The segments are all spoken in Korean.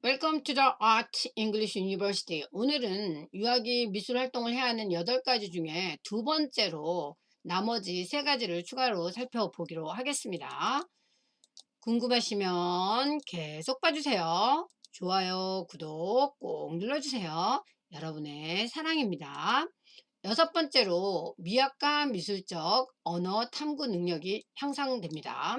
Welcome to the Art English University. 오늘은 유아기 미술 활동을 해야 하는 8가지 중에 두 번째로 나머지 세 가지를 추가로 살펴보기로 하겠습니다. 궁금하시면 계속 봐주세요. 좋아요, 구독 꼭 눌러주세요. 여러분의 사랑입니다. 여섯 번째로 미학과 미술적 언어 탐구 능력이 향상됩니다.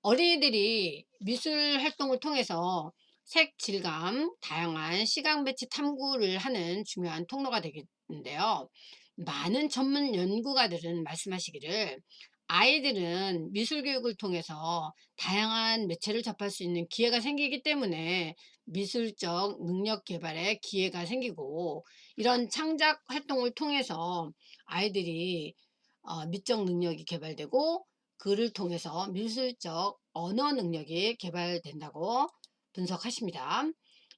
어린이들이 미술 활동을 통해서 색, 질감, 다양한 시각 매치 탐구를 하는 중요한 통로가 되겠는데요. 많은 전문 연구가들은 말씀하시기를 아이들은 미술 교육을 통해서 다양한 매체를 접할 수 있는 기회가 생기기 때문에 미술적 능력 개발에 기회가 생기고 이런 창작 활동을 통해서 아이들이 어, 미적 능력이 개발되고 그를 통해서 미술적 언어 능력이 개발된다고 분석하십니다.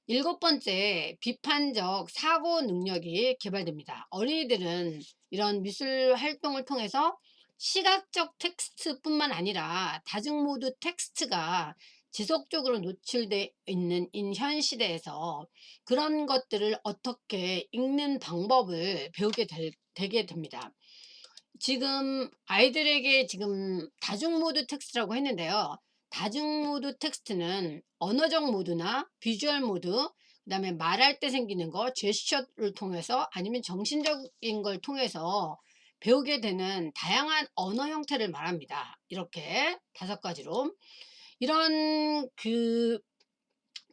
일곱 번째, 비판적 사고 능력이 개발됩니다. 어린이들은 이런 미술 활동을 통해서 시각적 텍스트뿐만 아니라 다중모드 텍스트가 지속적으로 노출되어 있는 현 시대에서 그런 것들을 어떻게 읽는 방법을 배우게 될, 되게 됩니다. 지금 아이들에게 지금 다중모드 텍스트라고 했는데요. 다중모드 텍스트는 언어적 모드나 비주얼 모드, 그 다음에 말할 때 생기는 거, 제스처를 통해서 아니면 정신적인 걸 통해서 배우게 되는 다양한 언어 형태를 말합니다. 이렇게 다섯 가지로. 이런 그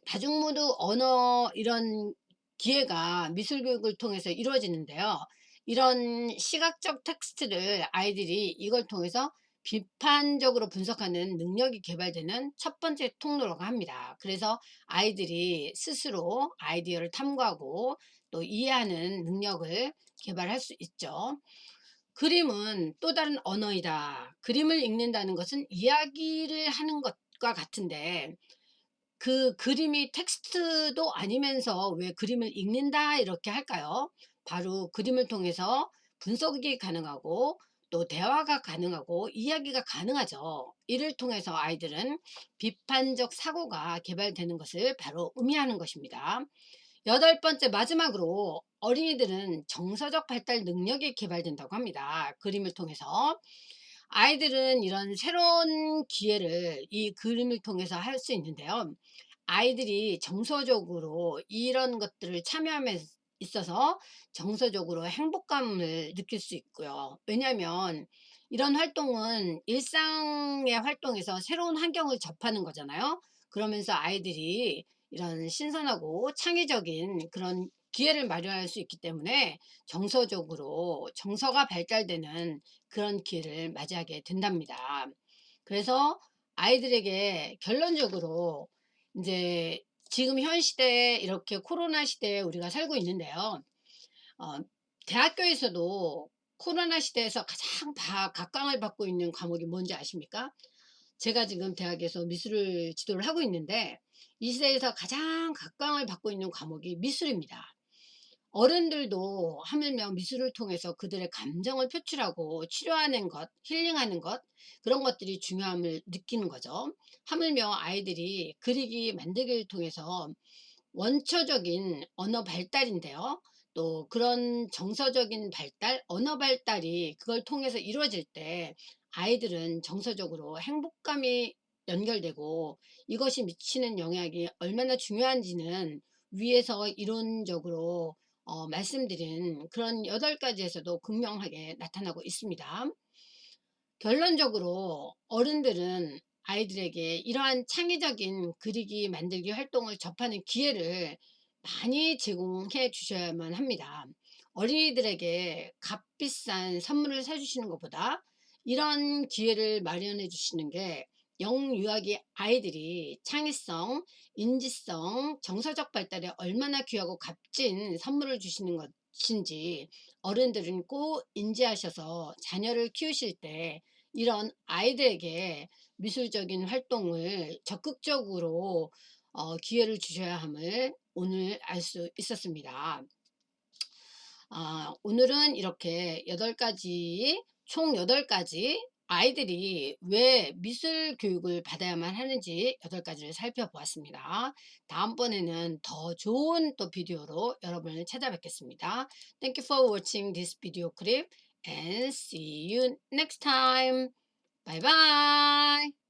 다중모드 언어 이런 기회가 미술교육을 통해서 이루어지는데요. 이런 시각적 텍스트를 아이들이 이걸 통해서 비판적으로 분석하는 능력이 개발되는 첫 번째 통로라고 합니다. 그래서 아이들이 스스로 아이디어를 탐구하고 또 이해하는 능력을 개발할 수 있죠. 그림은 또 다른 언어이다. 그림을 읽는다는 것은 이야기를 하는 것과 같은데 그 그림이 텍스트도 아니면서 왜 그림을 읽는다 이렇게 할까요? 바로 그림을 통해서 분석이 가능하고 또 대화가 가능하고 이야기가 가능하죠. 이를 통해서 아이들은 비판적 사고가 개발되는 것을 바로 의미하는 것입니다. 여덟 번째 마지막으로 어린이들은 정서적 발달 능력이 개발된다고 합니다. 그림을 통해서 아이들은 이런 새로운 기회를 이 그림을 통해서 할 수 있는데요. 아이들이 정서적으로 이런 것들을 참여하면 있어서 정서적으로 행복감을 느낄 수 있고요. 왜냐하면 이런 활동은 일상의 활동에서 새로운 환경을 접하는 거잖아요. 그러면서 아이들이 이런 신선하고 창의적인 그런 기회를 마련할 수 있기 때문에 정서적으로 정서가 발달되는 그런 기회를 맞이하게 된답니다. 그래서 아이들에게 결론적으로 이제 지금 현 시대에 이렇게 코로나 시대에 우리가 살고 있는데요. 어, 대학교에서도 코로나 시대에서 가장 바, 각광을 받고 있는 과목이 뭔지 아십니까? 제가 지금 대학에서 미술을 지도를 하고 있는데 이 시대에서 가장 각광을 받고 있는 과목이 미술입니다. 어른들도 하물며 미술을 통해서 그들의 감정을 표출하고 치료하는 것, 힐링하는 것 그런 것들이 중요함을 느끼는 거죠. 하물며 아이들이 그리기 만들기를 통해서 원초적인 언어 발달인데요. 또 그런 정서적인 발달, 언어 발달이 그걸 통해서 이루어질 때 아이들은 정서적으로 행복감이 연결되고 이것이 미치는 영향이 얼마나 중요한지는 위에서 이론적으로 어, 말씀드린 그런 여덟 가지에서도 극명하게 나타나고 있습니다. 결론적으로 어른들은 아이들에게 이러한 창의적인 그리기 만들기 활동을 접하는 기회를 많이 제공해 주셔야만 합니다. 어린이들에게 값비싼 선물을 사주시는 것보다 이런 기회를 마련해 주시는 게 영유아기 아이들이 창의성, 인지성, 정서적 발달에 얼마나 귀하고 값진 선물을 주시는 것인지 어른들은 꼭 인지하셔서 자녀를 키우실 때 이런 아이들에게 미술적인 활동을 적극적으로 어, 기회를 주셔야 함을 오늘 알 수 있었습니다. 아, 오늘은 이렇게 8가지 총 8가지 아이들이 왜 미술 교육을 받아야만 하는지 8가지를 살펴보았습니다. 다음번에는 더 좋은 또 비디오로 여러분을 찾아뵙겠습니다. Thank you for watching this video clip and see you next time. Bye bye.